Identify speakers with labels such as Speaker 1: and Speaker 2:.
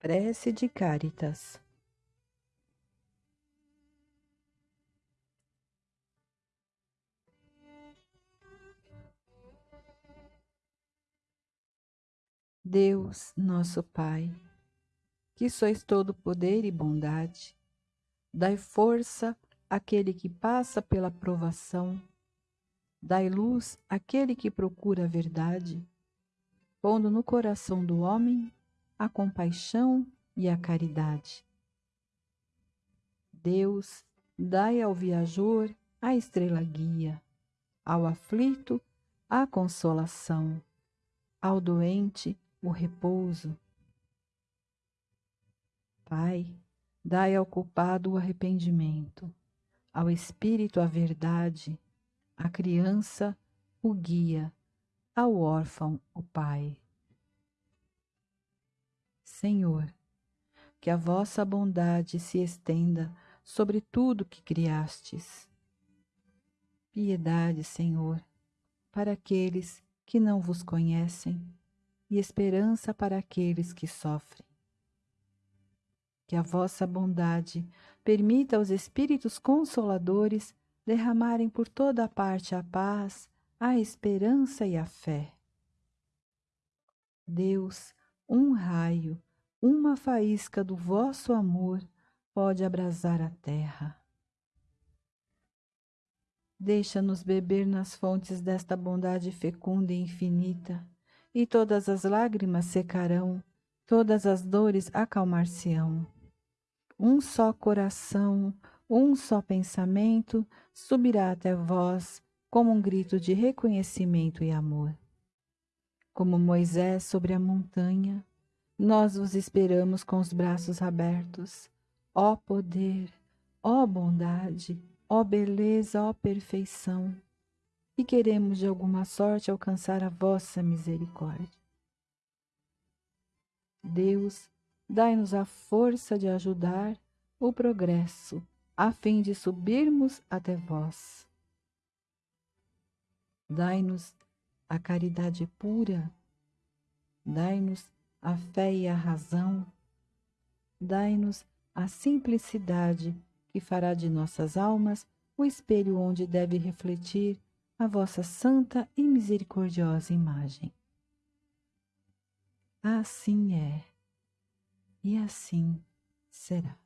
Speaker 1: Prece de Caritas. Deus, nosso Pai, que sois todo poder e bondade, dai força àquele que passa pela provação, dai luz àquele que procura a verdade, pondo no coração do homem a compaixão e a caridade. Deus, dai ao viajor a estrela guia, ao aflito a consolação, ao doente o repouso. Pai, dai ao culpado o arrependimento, ao espírito a verdade, à criança o guia, ao órfão o pai. Senhor, que a vossa bondade se estenda sobre tudo que criastes. Piedade, Senhor, para aqueles que não vos conhecem e esperança para aqueles que sofrem. Que a vossa bondade permita aos Espíritos Consoladores derramarem por toda a parte a paz, a esperança e a fé. Deus, um raio, uma faísca do vosso amor pode abrasar a terra. Deixa-nos beber nas fontes desta bondade fecunda e infinita, e todas as lágrimas secarão, todas as dores acalmar-se-ão. Um só coração, um só pensamento subirá até vós como um grito de reconhecimento e amor. Como Moisés sobre a montanha, nós vos esperamos com os braços abertos. Ó poder, ó bondade, ó beleza, ó perfeição. E queremos de alguma sorte alcançar a vossa misericórdia. Deus, dai-nos a força de ajudar o progresso, a fim de subirmos até vós. Dai-nos a caridade pura, dai-nos a fé e a razão, dai-nos a simplicidade que fará de nossas almas o espelho onde deve refletir a vossa santa e misericordiosa imagem. Assim é, e assim será.